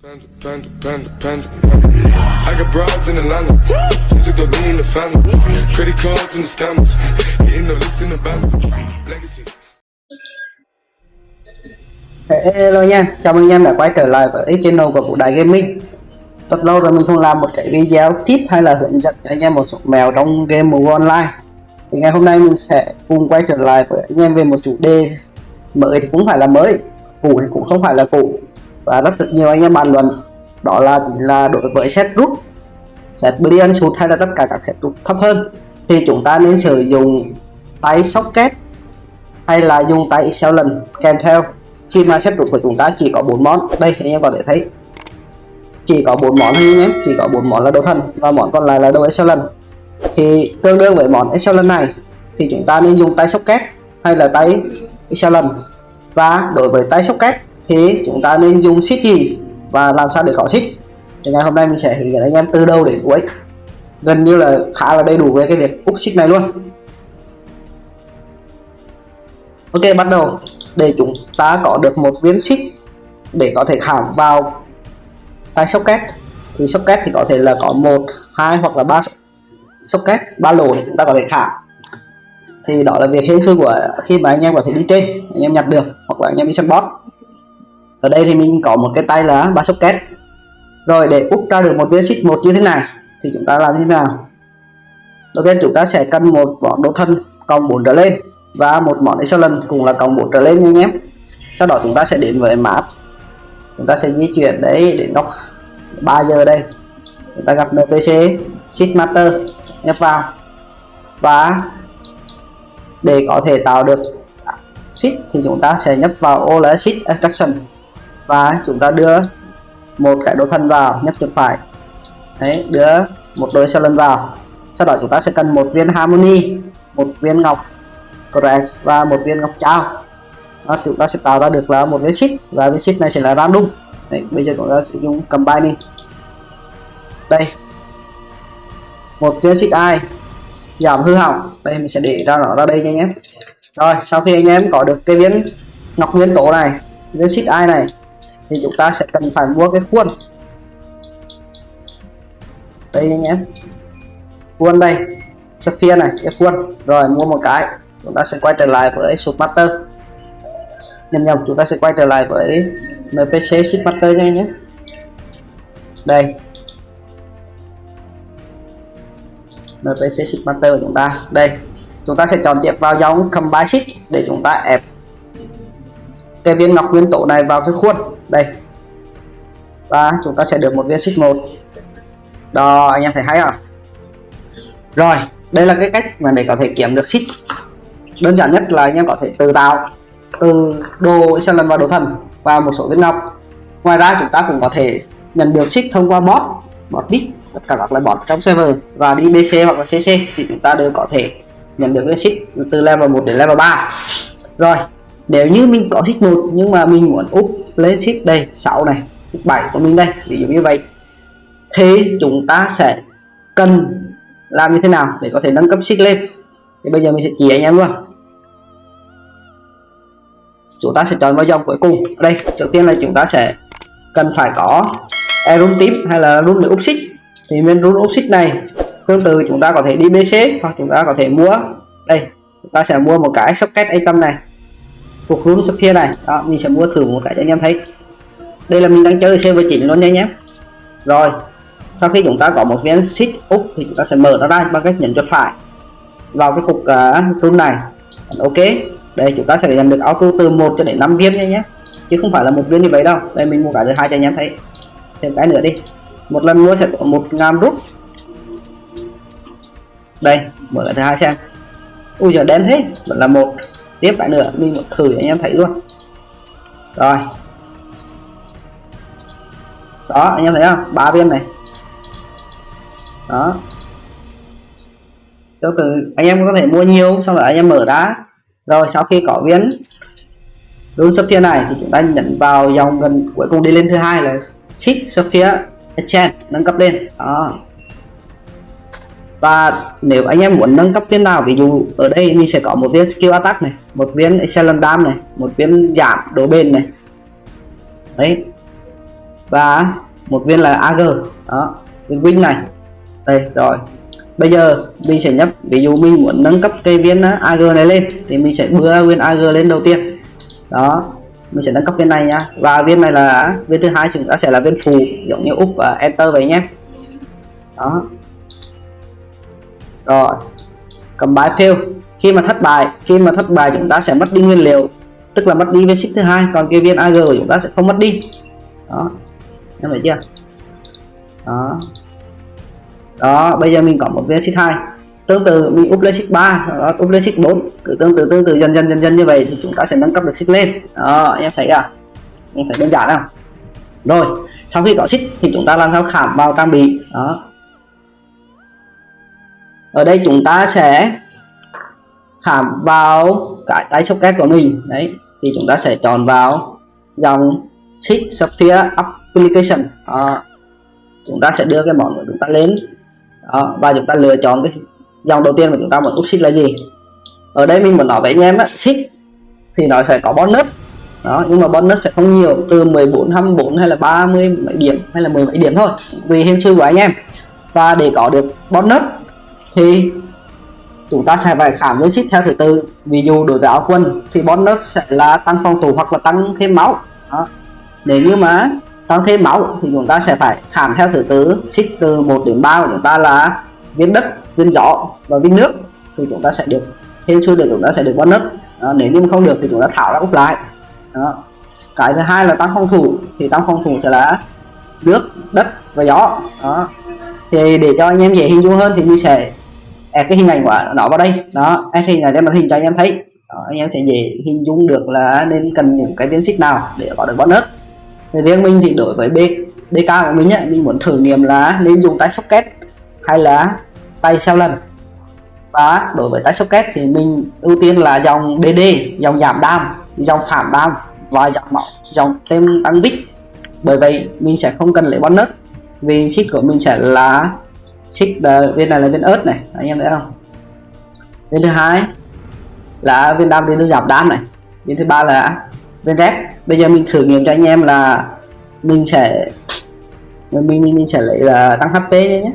Panda, panda, panda, panda. I got broads in Atlanta. Just in the family. Credit cards the scammers. Hitting the in the. Legacies. Hello nha, chào mừng anh em đã quay trở lại với channel của Vũ Đại Gaming Rất lâu rồi mình không làm một cái video tip hay là hướng dẫn cho anh em một số mèo trong game mobile online Thì ngày hôm nay mình sẽ cùng quay trở lại với anh em về một chủ đề mới thì cũng phải là mới, cũ thì cũng không phải là cũ và rất được nhiều anh em bàn luận. Đó là chính là đối với set rút Set Brilliant sút hay là tất cả các set rút thấp hơn. Thì chúng ta nên sử dụng tay socket hay là dùng tay lần kèm theo. Khi mà set rút của chúng ta chỉ có bốn món. Đây, anh em có thể thấy. Chỉ có bốn món thôi nhé chỉ có bốn món là đồ thần. Và món còn lại là đồ excellent thì tương đương với món excellent này, thì chúng ta nên dùng tay socket hay là tay excellent và đối với tay socket thì chúng ta nên dùng xích gì và làm sao để có xích? Thì ngày hôm nay mình sẽ hướng dẫn anh em từ đầu đến cuối. Gần như là khá là đầy đủ về cái việc úp xích này luôn. Ok, bắt đầu. Để chúng ta có được một viên xích để có thể khảm vào tay socket, thì socket thì có thể là có một, hai hoặc là ba socket, ba lỗ để chúng ta có thể khảm. Thì đó là việc hên xui của khi mà anh em có thể đi trên, anh em nhặt được hoặc là anh em đi săn boss ở đây thì mình có một cái tay là ba socket. Rồi, để úp ra được một viên xích một như thế này, thì chúng ta làm như thế nào? Đầu tiên chúng ta sẽ cần một bọn đồ thân cộng 4 trở lên, và một món excellent cũng là cộng 4 trở lên nha anh em. Sau đó chúng ta sẽ đến với map. Chúng ta sẽ di chuyển đấy đến góc 3 giờ đây. Chúng ta gặp npc sheet master, nhập vào. Và để có thể tạo được sheet thì chúng ta sẽ nhập vào ô là sheet attraction và chúng ta đưa một cái đồ thân vào nhấp chuột phải. Đấy đưa một đôi excellent vào. Sau đó chúng ta sẽ cần một viên harmony một viên ngọc Crest và một viên ngọc trao. Đó, chúng ta sẽ tạo ra được là một viên ship và viên ship này sẽ là random. Đấy, bây giờ chúng ta sẽ dùng combine đi. Đây. Một viên ship ai giảm hư hỏng. Đây mình sẽ để ra nó ra đây nha anh em. Rồi sau khi anh em có được cái viên ngọc nguyên tố này viên ship ai này thì chúng ta sẽ cần phải mua cái khuôn. Đây nhé khuôn đây. Sapphire này, cái khuôn. Rồi, mua một cái. Chúng ta sẽ quay trở lại với sụp Master nhầm nhầm chúng ta sẽ quay trở lại với NPC ship Master nha nhé. Đây. NPC ship Master của chúng ta. Đây. Chúng ta sẽ chọn tiếp vào dòng Combine ship để chúng ta ép cái viên ngọc nguyên tố này vào cái khuôn đây. Và chúng ta sẽ được một viên xích một. Đó, anh em thấy hay không? Rồi, đây là cái cách mà để có thể kiếm được xích. Đơn giản nhất là anh em có thể tự tạo, từ đồ excellent và đồ thần và một số viên ngọc. Ngoài ra, chúng ta cũng có thể nhận được xích thông qua bot bot đích tất cả các loại bot trong server. Và đi bc hoặc là cc thì chúng ta đều có thể nhận được viên xích từ level 1 đến level 3 rồi, nếu như mình có xích một nhưng mà mình muốn úp lên ship đây 6 này, ship 7 của mình đây, ví dụ như vậy. Thế chúng ta sẽ cần làm như thế nào để có thể nâng cấp ship lên? Thì bây giờ mình sẽ chỉ anh em luôn. Chúng ta sẽ chọn vào dòng cuối cùng. Ở đây, trước tiên là chúng ta sẽ cần phải có room tím hay là room để úp xích thì bên room úp xích này, tương tự chúng ta có thể đi bc hoặc chúng ta có thể mua. Đây, chúng ta sẽ mua một cái socket a này thuộc run sapphire này. Đó mình sẽ mua thử một cái cho anh em thấy. Đây là mình đang chơi server chỉnh luôn nha nhé rồi sau khi chúng ta có một viên sheet úp thì chúng ta sẽ mở nó ra bằng cách nhấn chuột phải vào cái cục à, uh, run này. Ok đây chúng ta sẽ nhận được auto từ 1 cho đến 5 viên nha nhé chứ không phải là một viên như vậy đâu. Đây mình mua cả thứ hai cho anh em thấy. Thêm cái nữa đi. Một lần mua sẽ có một ngàn rút. Đây mở lại thứ hai xem. Ui giờ đen thế. Vẫn là một tiếp lại nữa, mình một thử anh em thấy luôn. Rồi. Đó, anh em thấy không? Ba viên này. Đó. Cho từ anh em có thể mua nhiều, xong rồi anh em mở đá. Rồi, sau khi có viên đúng Sophia này thì chúng ta nhấn vào dòng gần cuối cùng đi lên thứ hai là sheet Sophia enchant nâng cấp lên. Đó và nếu anh em muốn nâng cấp viên nào ví dụ ở đây mình sẽ có một viên skill attack này, một viên excellent dam này, một viên giảm độ bền này. Đấy. Và một viên là AG đó, viên win này. Đây, rồi. Bây giờ mình sẽ nhấp, ví dụ mình muốn nâng cấp cây viên ờ, AG này lên, thì mình sẽ đưa viên AG lên đầu tiên. Đó, mình sẽ nâng cấp viên này nha và viên này là, viên thứ hai chúng ta sẽ là viên phù giống như úp và enter vậy nhé. Đó rồi. Cầm bài fail. Khi mà thất bại, khi mà thất bại chúng ta sẽ mất đi nguyên liệu, tức là mất đi viên xích thứ hai, còn cái viên AG của chúng ta sẽ không mất đi. Đó. Em thấy chưa? Đó. Đó, bây giờ mình có một viên xích hai. Tương tự, mình up lên xích 3 up lên xích 4 cứ tương tự tương tự, dần dần dần dần như vậy thì chúng ta sẽ nâng cấp được xích lên. Đó, em thấy à? Em thấy đơn giản không? Rồi, sau khi có xích thì chúng ta làm sao? Khảm vào trang bị. Đó ở đây chúng ta sẽ khảm vào cái tay socket của mình. Đấy thì chúng ta sẽ chọn vào dòng sheet sphere Application. À, chúng ta sẽ đưa cái món của chúng ta lên. À, và chúng ta lựa chọn cái dòng đầu tiên mà chúng ta muốn úp sheet là gì? Ở đây mình muốn nói với anh em á sheet thì nó sẽ có bonus. Đó nhưng mà bonus sẽ không nhiều từ 14 24 hay là 30 mấy điểm hay là 10 mấy điểm thôi vì hình sư của anh em. Và để có được bonus thì chúng ta sẽ phải khám lên theo thứ tự. Ví dụ đối với áo quân thì bonus sẽ là tăng phòng thủ hoặc là tăng thêm máu. Đó. nếu như mà tăng thêm máu thì chúng ta sẽ phải khám theo thứ tự xích từ 1 đến 3 của chúng ta là viên đất viên gió và viên nước thì chúng ta sẽ được. Thêm xui được chúng ta sẽ được bonus. Đó, nếu như không được thì chúng ta thảo ra úp lại. Đó. cái thứ hai là tăng phòng thủ thì tăng phòng thủ sẽ là nước đất và gió. Đó. Thì để cho anh em dễ hình dung hơn thì mình sẽ add cái hình ảnh của nó vào đây. Đó add hình ảnh trên màn hình cho anh em thấy. Đó, anh em sẽ dễ hình dung được là nên cần những cái biến xích nào để có được bonus thì riêng mình thì đối với B, DK của mình nhé mình muốn thử nghiệm là nên dùng tay socket hay là tay sau lần. Và đối với tay socket thì mình ưu tiên là dòng DD dòng giảm đam dòng phản đam và dòng mỏng dòng tem tăng bích. Bởi vậy mình sẽ không cần lấy bonus vì xích của mình sẽ là xích ờ, viên này là viên ớt này anh em thấy không? Viên thứ hai là viên đam viên giảm đam này viên thứ ba là viên rép bây giờ mình thử nghiệm cho anh em là mình sẽ mình mình, mình sẽ lấy là tăng hp nhé.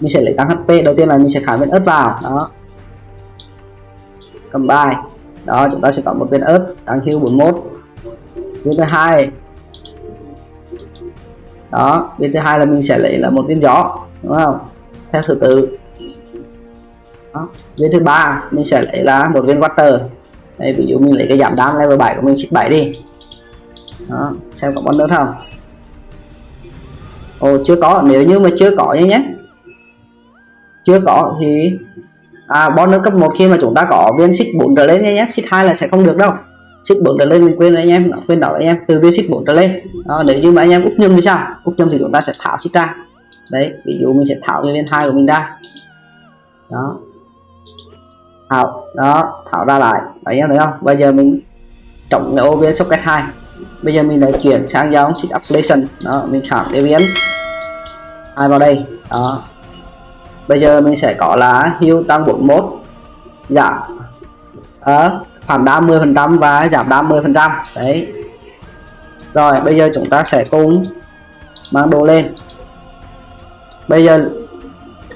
Mình sẽ lấy tăng hp đầu tiên là mình sẽ khải viên ớt vào đó. Cầm bài đó chúng ta sẽ có một viên ớt tăng hưu 41 viên thứ hai đó viên thứ hai là mình sẽ lấy là một viên gió đúng không? Theo thứ tự. Đó. viên thứ ba mình sẽ lấy là một viên water. Đây ví dụ mình lấy cái giảm đan level 7 của mình xích 7 đi. Đó xem có bonus không? Ồ chưa có. Nếu như mà chưa có nhé nhé. Chưa có thì à bonus cấp 1 khi mà chúng ta có viên xích 4 trở lên nhé nhé. Xích 2 là sẽ không được đâu. Xích 4 trở lên mình quên anh em quên đó anh em từ viên xích 4 trở lên. Đó, nếu như mà anh em úp nhầm thì sao? Úp nhầm thì chúng ta sẽ tháo xích ra đấy, ví dụ mình sẽ tháo cái viên hai của mình ra. Đó. Tháo đó tháo ra lại. Đấy em thấy không? Bây giờ mình trọng cái ô viên socket hai. Bây giờ mình lại chuyển sang dòng xích application đó, mình khảm cái biến hai vào đây. Đó. Bây giờ mình sẽ có là hưu tăng 41 giảm ở phản đam 10 phần trăm và giảm 30 phần trăm. Đấy. Rồi, bây giờ chúng ta sẽ cùng mang đồ lên bây giờ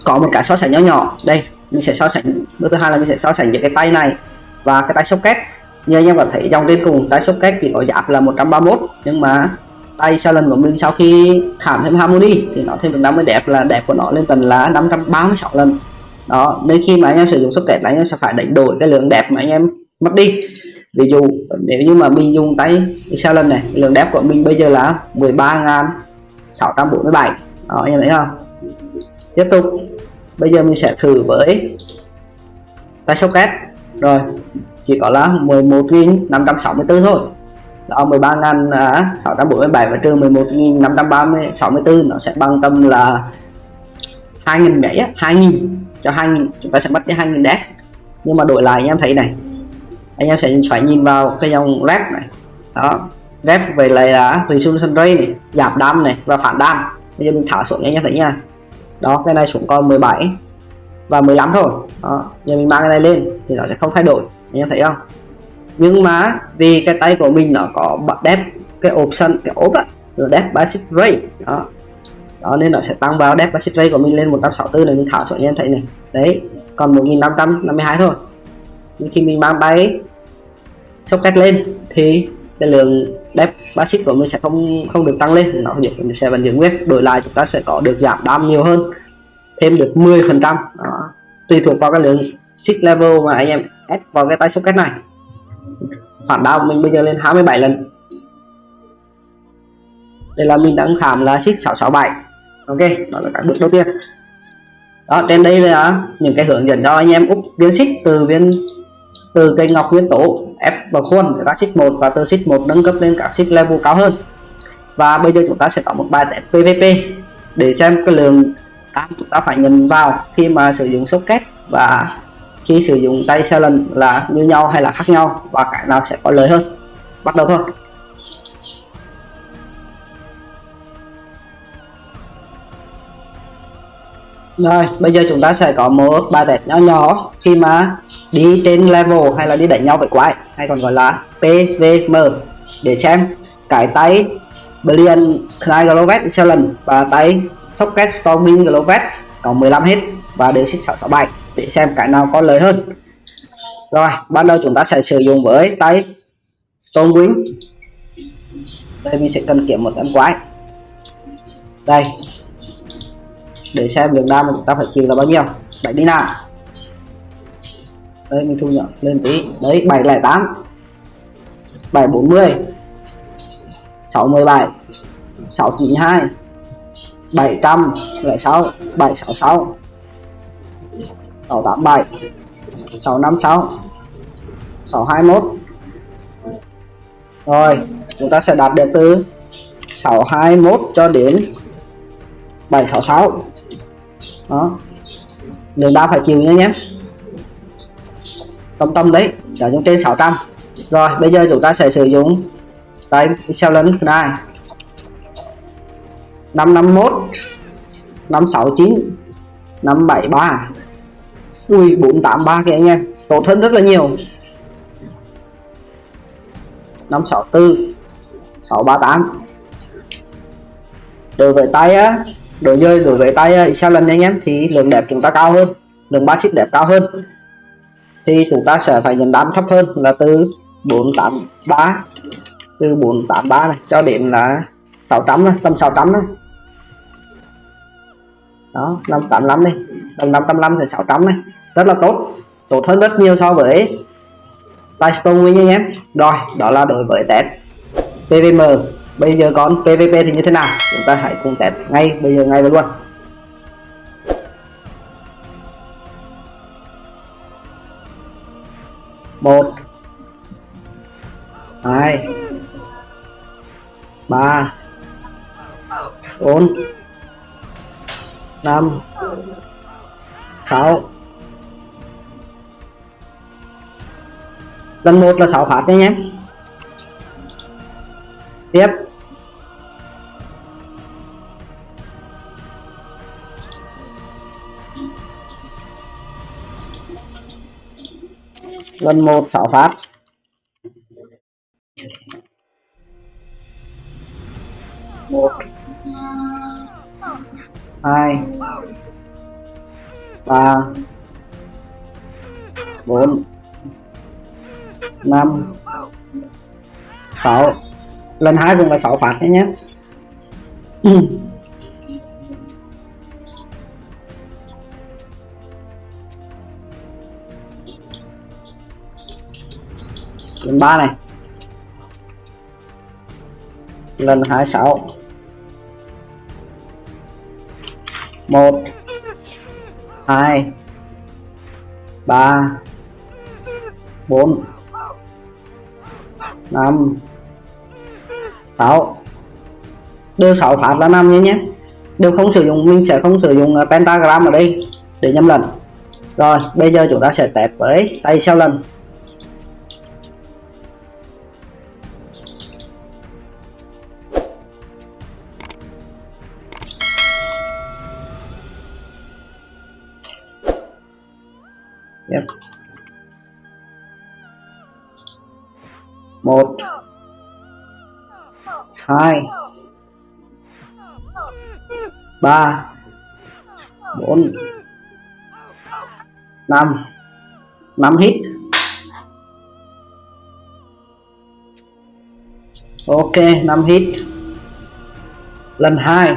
có một cái so sánh nhỏ nhỏ. Đây, mình sẽ so sánh. Bước thứ hai là mình sẽ so sánh giữa cái tay này và cái tay socket. Như anh em có thấy, dòng trên cùng tay socket thì có giảm là 131 nhưng mà tay sau lần của mình sau khi khảm thêm harmony thì nó thêm được 50 đẹp là đẹp của nó lên tầng là 536 lần. Đó, nên khi mà anh em sử dụng socket là anh em sẽ phải đánh đổi cái lượng đẹp mà anh em mất đi. Ví dụ, nếu như mà mình dùng tay sau lần này, lượng đẹp của mình bây giờ là 13.647 đó, anh em thấy không? Tiếp tục. Bây giờ mình sẽ thử với tay socket rồi, chỉ có là 11.564 thôi. Đó 13.647 à, và trừ 11.564 nó sẽ bằng tâm là 2.000 mấy 2.000 cho 2.000 chúng ta sẽ mất cái 2.000 đét nhưng mà đổi lại, anh em thấy này. Anh em sẽ phải nhìn vào cái dòng rep này. Đó, rep về lại là resolution rate này, giảm đam này và phản đam. Bây giờ mình thả xuống anh em thấy nha đó, cái này xuống còn 17 và 15 thôi. Đó, giờ mình mang cái này lên thì nó sẽ không thay đổi, anh em thấy không? Nhưng mà vì cái tay của mình nó có đẹp cái option, cái ốp á depth basic rate đó. Đó, nên nó sẽ tăng vào đẹp basic rate của mình lên 164 này, mình thả xuống, anh em thấy này. Đấy, còn 1552 thôi. Nhưng khi mình mang bay socket lên thì cái lượng dep basic của mình sẽ không không được tăng lên. Nó sẽ vẫn giữ nguyên đổi lại chúng ta sẽ có được giảm đam nhiều hơn, thêm được 10 phần trăm. Tùy thuộc vào cái lượng six level mà anh em ép vào cái tay socket này. Phản đao mình bây giờ lên 27 lần. Đây là mình đang khám là six 667 ok, đó là các bước đầu tiên. Đó, trên đây là những cái hướng dẫn cho anh em úp viên xích từ viên từ cây ngọc nguyên tố, ép vào khuôn các xích một và từ xích một nâng cấp lên các xích level cao hơn. Và bây giờ chúng ta sẽ có một bài test PVP để xem cái lượng cam chúng ta phải nhận vào khi mà sử dụng socket và khi sử dụng tay xe lần là như nhau hay là khác nhau và cái nào sẽ có lợi hơn. Bắt đầu thôi. Rồi, bây giờ chúng ta sẽ có một bài test nhỏ nhỏ. Khi mà đi trên level hay là đi đánh nhau với quái, hay còn gọi là PVM để xem cái tay Brilliant Knight Glovet Excellent và tay Socket Storming Glovet có 15 hit và đều xích 667 để xem cái nào có lợi hơn. Rồi ban đầu chúng ta sẽ sử dụng với tay Stormwing đây, mình sẽ cần kiếm một em quái. Đây để xem lượng đam mà chúng ta phải chịu là bao nhiêu. Bảy đi nào. Đây mình thu nhỏ lên tí. Đấy bảy lẻ tám, bảy bốn mươi, sáu mười bảy, sáu chín hai, bảy trăm lẻ sáu, bảy sáu sáu, sáu tám bảy, sáu năm sáu, sáu hai mốt. rồi chúng ta sẽ đạt được từ 621 cho đến 766 đó. Đường đao phải chịu nữa nhé. Tâm tâm đấy trả chúng trên 600 rồi, bây giờ chúng ta sẽ sử dụng tay sao Excellent này 551 569 573 ui 483 kìa anh em. Tốt hơn rất là nhiều. 564 638 đối với tay á đối với đối với tay à, sao lần anh em thì lượng đẹp chúng ta cao hơn lượng basic đẹp cao hơn. Thì chúng ta sẽ phải nhận đám thấp hơn là từ 483 từ 483 này cho đến là 600 này, tầm 600 này. Đó 585 đi tầm 585 thì 600 này. Rất là tốt tốt hơn rất nhiều so với tay stone anh em. Rồi đó là đối với test PVM bây giờ con PVP thì như thế nào? Chúng ta hãy cùng test ngay bây giờ ngay luôn. Một, hai, ba, bốn, năm, sáu. Lần một là sáu phát nha nhé. Tiếp. Lần một, sáu phát. Một. Hai. Ba. Bốn. Năm. Sáu. Lần hai cũng là sáu phát nhé nhé. lần ba này. Lần hai sáu. Một. Hai. Ba. Bốn. Năm. Sáu. Đều sáu phát là năm nhé nhé. Đều không sử dụng, mình sẽ không sử dụng ờ, pentagram ở đây để nhầm lần rồi, bây giờ chúng ta sẽ test với tay sau lần. Yep. một. Hai. Ba. Bốn. Năm. Năm hit. Ok năm hit. Lần hai.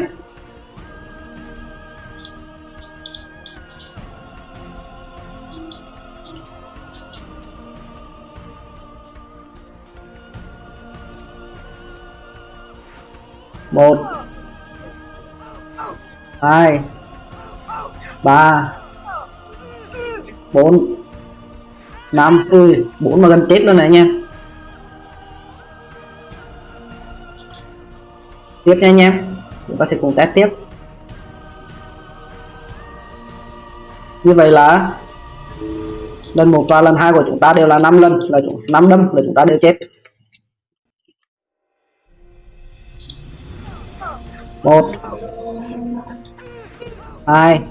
Một. Hai. Ba. Bốn. Năm. Ui bốn mà gần chết luôn này anh em. Tiếp nha anh em. Chúng ta sẽ cùng test tiếp. Như vậy là lần một và lần hai của chúng ta đều là 5 lần, là 5 đâm là chúng ta đều chết. Một. Hai.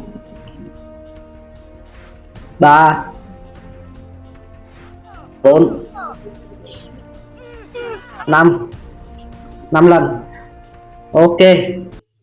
Ba. Bốn. Năm. Năm lần. Ok.